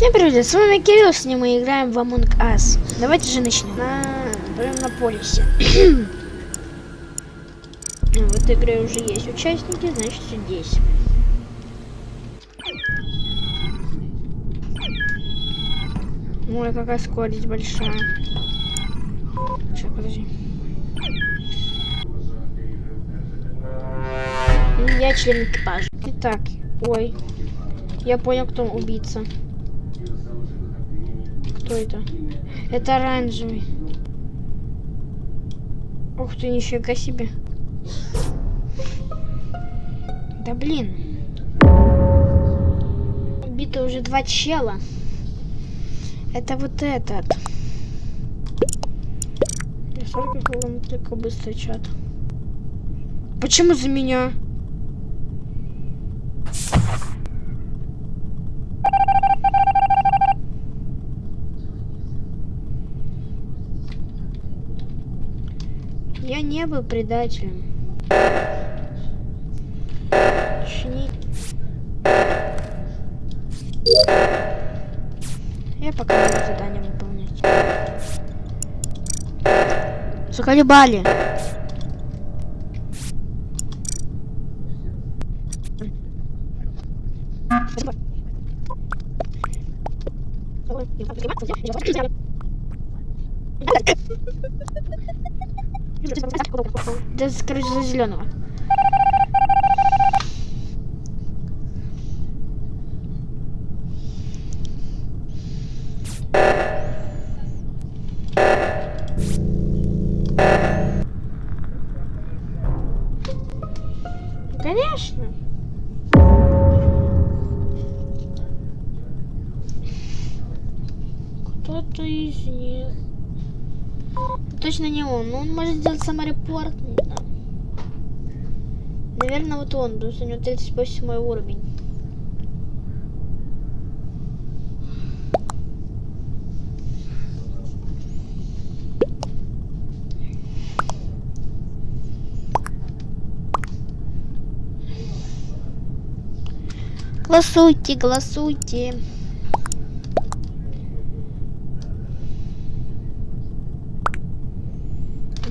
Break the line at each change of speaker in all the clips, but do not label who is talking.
Всем привет, с вами Кирилл, с ним мы играем в Among Us. Давайте же начнем. На... Прям на полисе. ну, в этой игре уже есть участники, значит здесь. Ой, какая скорость большая. Сейчас, подожди. Я член экипажа. Итак, ой. Я понял, кто убийца. Кто это? Это оранжевый. Ух ты, нифига себе. Да блин. Убито уже два чела. Это вот этот. Я сорок только быстрый чат. Почему за меня? Я не был предателем. Чни... Я пока буду задание выполнять. Заколебали. Да, короче, за зеленого. Конечно. Кто-то из них. Точно не он, но он может сделать саморепорт. Наверное, вот он, потому что у него 38 уровень. Голосуйте, голосуйте.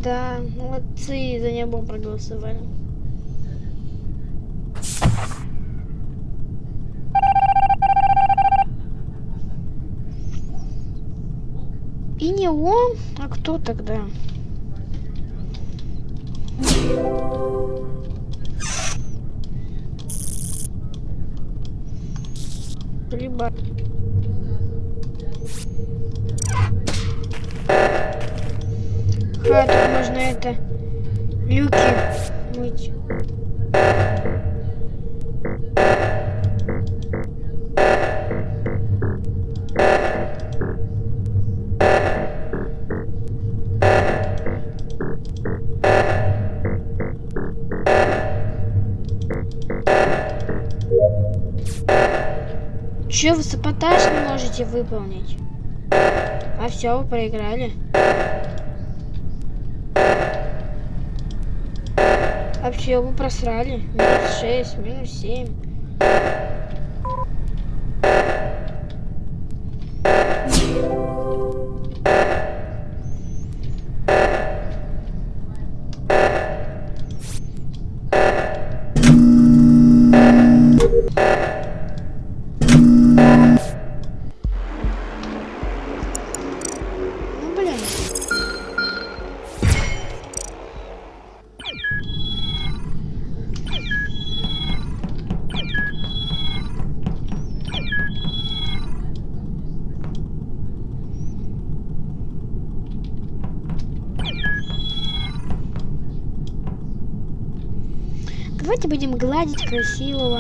Да, молодцы, за него проголосовали. И не он, а кто тогда? Либо... А, тут можно это... Люки мыть. Че вы не можете выполнить? А все, вы проиграли. Все, вы просрали. Минус 6, минус 7. Давайте будем гладить красивого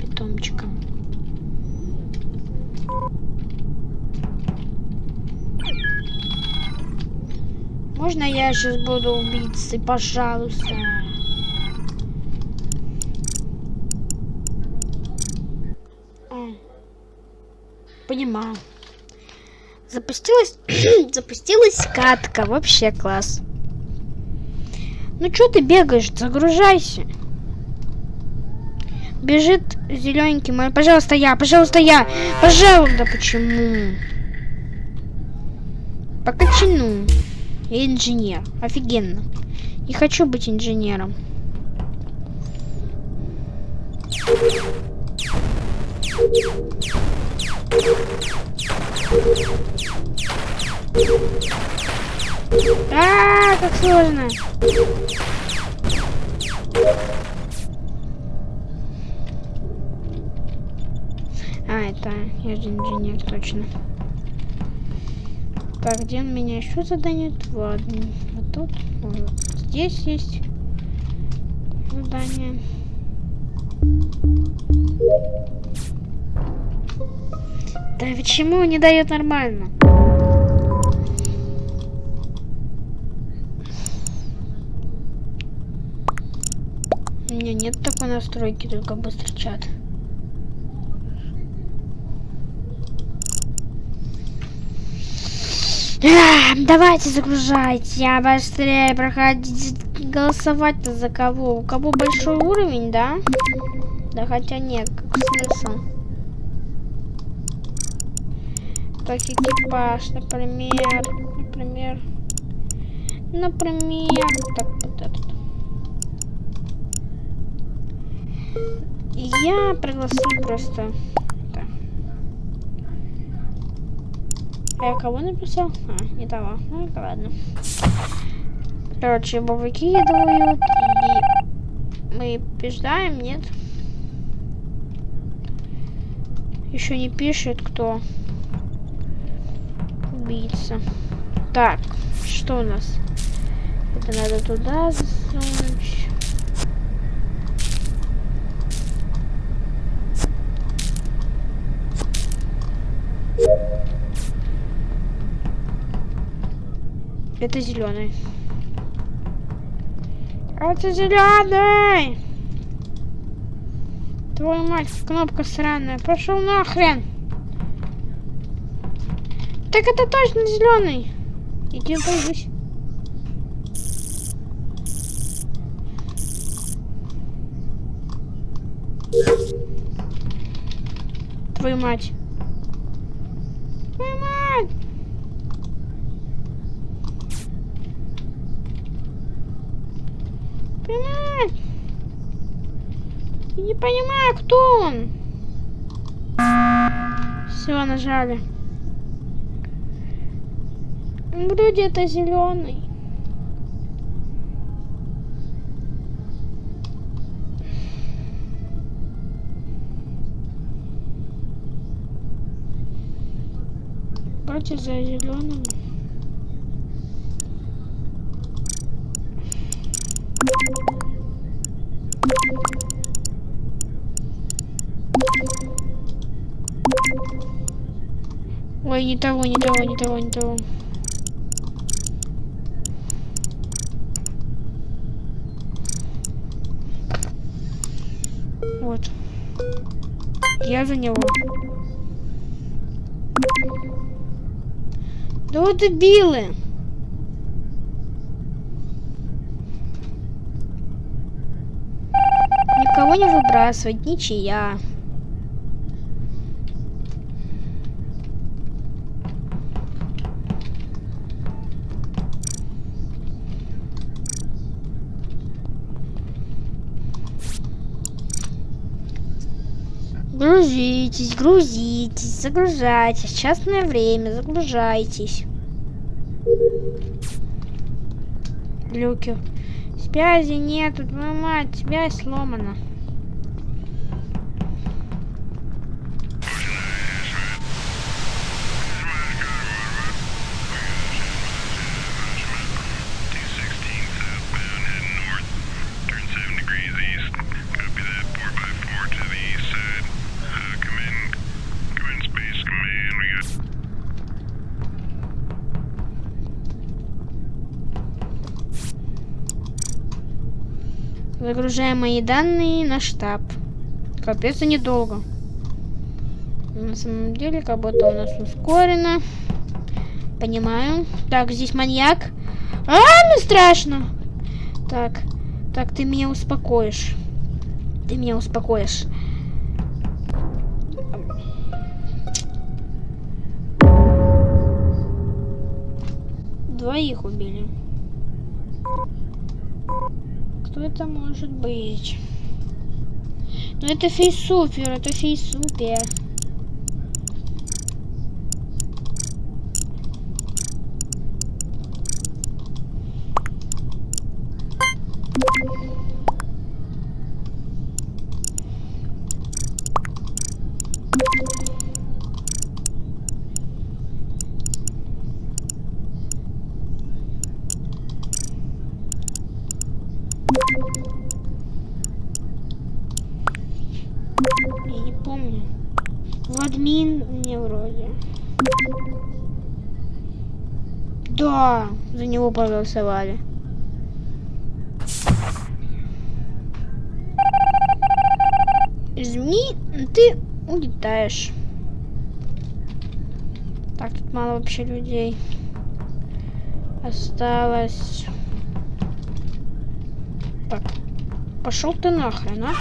питомчика. Можно я сейчас буду убийцей, пожалуйста? А. Понимаю. Запустилась, запустилась катка, вообще класс. Ну что ты бегаешь? Загружайся. Бежит Зелененький пожалуйста, я, пожалуйста, я. Пожалуйста, почему? По кочану. Я инженер. Офигенно. Не хочу быть инженером. А, как сложно. А, это я же инженер, точно. Так, где он меня еще заданет? Ладно, вот тут, вот здесь есть задание. Да почему не дает нормально? У меня нет такой настройки, только быстрый чат. А, давайте загружайте, а быстрее проходите. Голосовать-то за кого? У кого большой уровень, да? Да хотя нет, как смысл? Так, экипаж, например, например, например, так, вот этот. Я пригласил просто Я кого написал? А, не того. Ну, ладно. Короче, его выкидывают, и мы побеждаем, нет? Еще не пишет, кто убийца. Так, что у нас? Это надо туда засунуть. Это зеленый. Это зеленый! Твою мать, кнопка сраная. Пошел нахрен! Так это точно зеленый! Иди боюсь. Твою мать. Твою мать! Я не понимаю, кто он. Все, нажали. Вроде это зеленый. Вроде за зеленым. Ой, не того, не того, не того, не того. Вот. Я за него. Да вот дебилы. Никого не выбрасывать, ничья. Грузитесь, грузитесь, загружайтесь. Частное время, загружайтесь. Люки. Связи нету, твою мать, связь сломана. Загружаем мои данные на штаб. Капец, и недолго. На самом деле, как будто у нас ускорено. Понимаю. Так, здесь маньяк. А, ну страшно. Так, так, ты меня успокоишь. Ты меня успокоишь. Двоих убили. Кто это может быть? Ну это фейсупер, это фейсупер. Я не помню. Владмин мне вроде. Да, за него проголосовали. Извини, ты улетаешь. Так, тут мало вообще людей. Осталось... Так, пошел ты нахрен, а?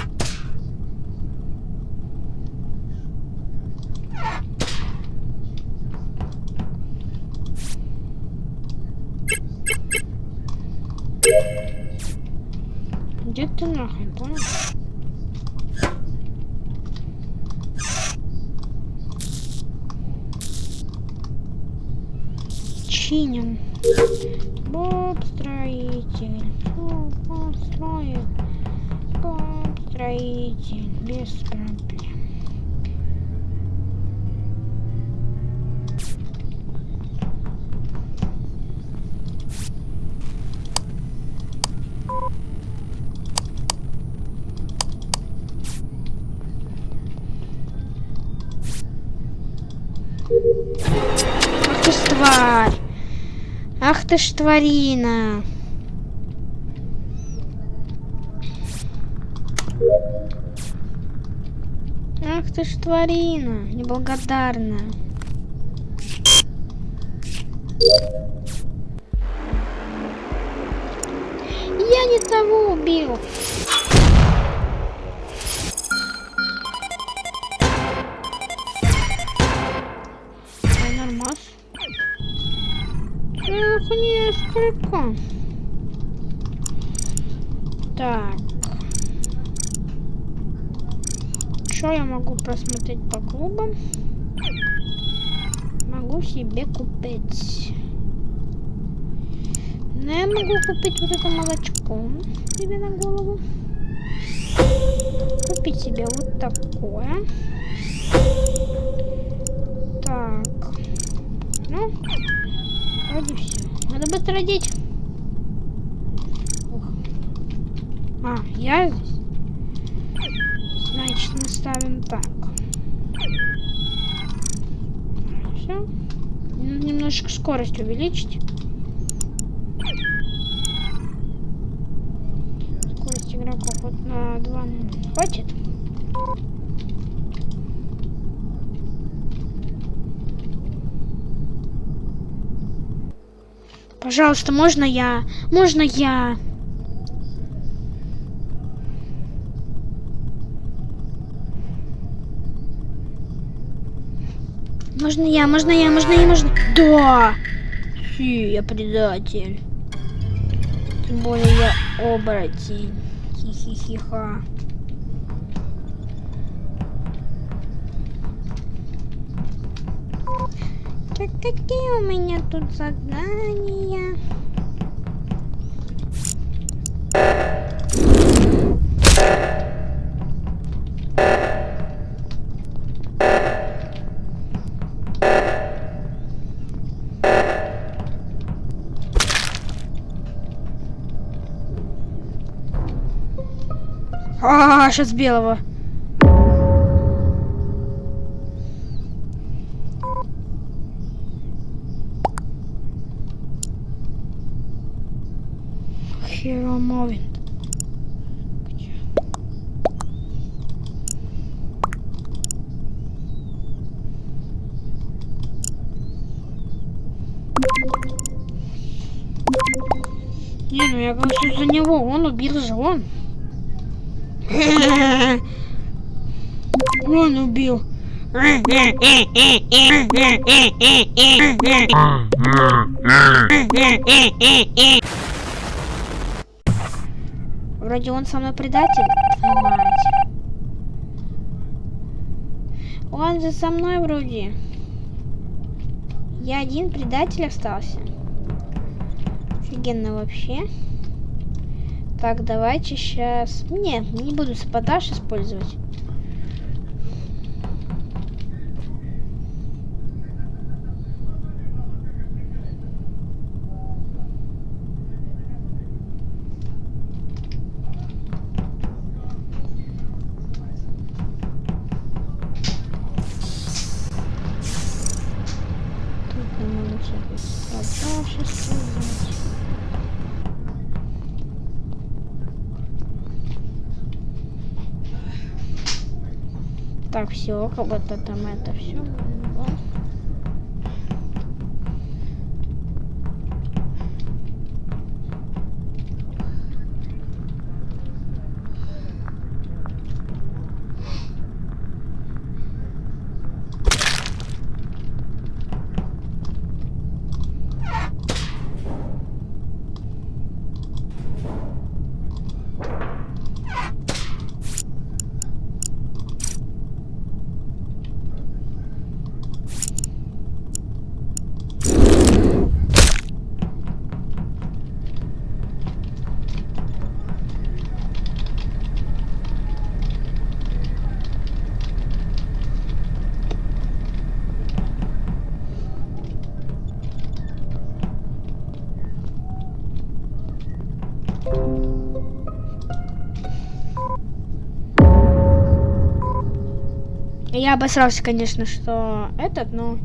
Где ты нахрен, понял? Чиним. Боб строитель. Боб строит. Боб строитель. Без проблем. Ты ж тварина! Ах ты ж тварина, неблагодарная. Я не того убил. Несколько. Так. Что я могу просмотреть по клубам? Могу себе купить. Ну, я могу купить вот это молочко себе на голову. Купить себе вот такое. Так. Ну, вроде все. Надо быстро одеть. Ух. А, я здесь. Значит, мы ставим так. Все. Немножечко скорость увеличить. Скорость игроков вот на 2 хватит. Пожалуйста, можно я? Можно я? Можно я, можно я, можно я, можно... Да! Фи, я предатель. Тем более я оборотень. Хи-хи-хи-ха. Так какие у меня тут задания? А, сейчас белого. Moving. Где? Не, ну я голосую за него, он убил же он. Он убил. Вроде он со мной предатель. Твою мать. Он же со мной вроде. Я один предатель остался. Офигенно вообще. Так, давайте сейчас... Не, не буду саботаж использовать. Так, все, как будто там это все. Я обосрался, конечно, что этот, но...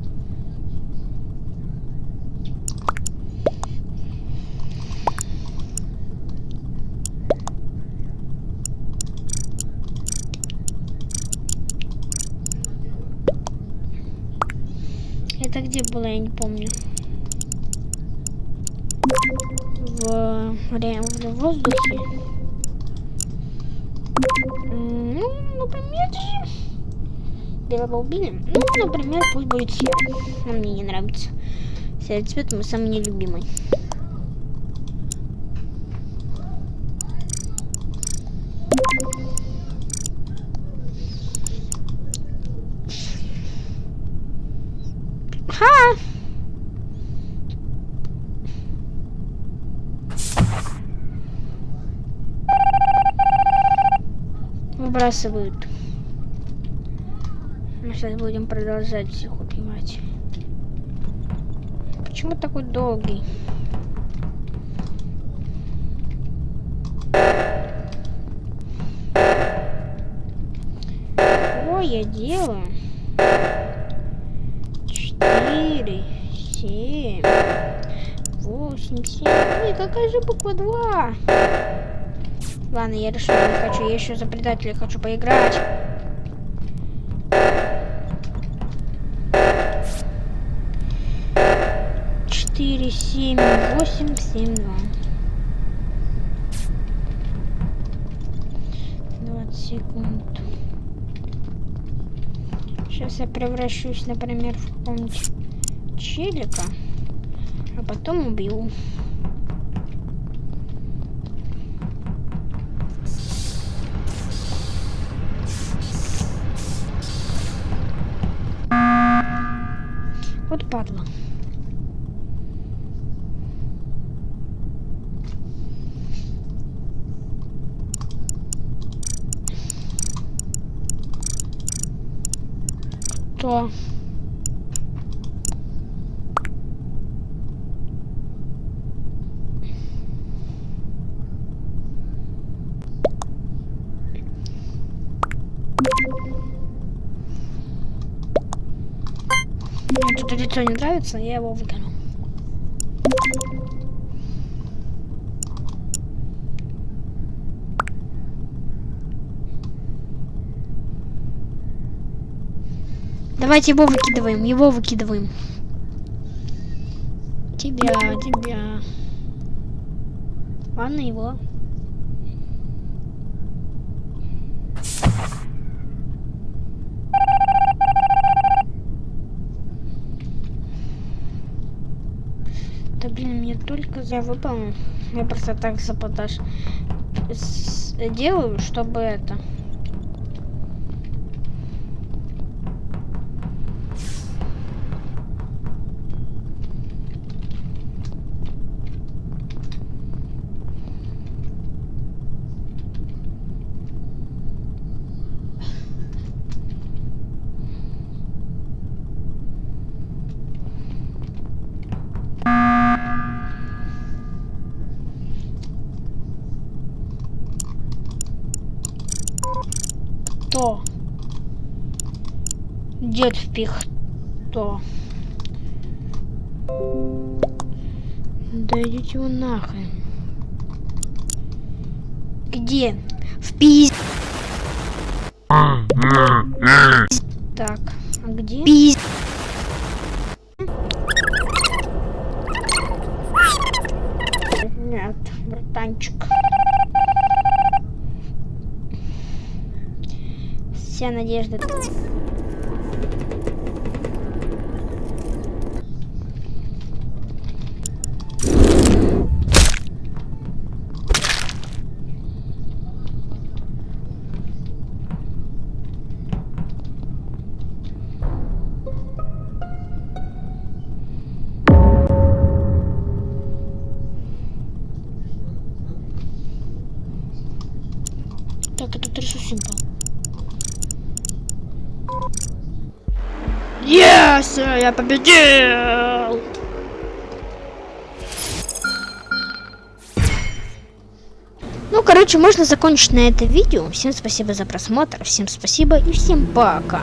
Это где было, я не помню. В, в воздухе. Ну, например, белого убили. Ну, например, пусть будет серый. Он мне не нравится. Серый цвет мой самый нелюбимый. Ха! Выбрасывают. Мы сейчас будем продолжать всех убивать. Почему такой долгий? Ой, я делаю? Четыре, семь, восемь, семь. Ой, какая же буква два? Ладно, я решил, не хочу. Я еще за предателя хочу поиграть. Четыре, семь, восемь, семь, два. Двадцать секунд. Сейчас я превращусь, например, в какого-нибудь челика, а потом убью. Вот падла. Что? Тут лицо не нравится, я его выкину. Давайте его выкидываем, его выкидываем. Тебя, тебя. Ладно, его. Да блин, мне только я выполнил. Я просто так саботаж делаю, чтобы это... Кто? Дед впих. Кто? Да идите вы нахрен. Где? В пиз... Так, а где? Пиз... Нет, братанчик. Вся надежда. Yes, я победил! Ну, короче, можно закончить на это видео. Всем спасибо за просмотр, всем спасибо и всем пока.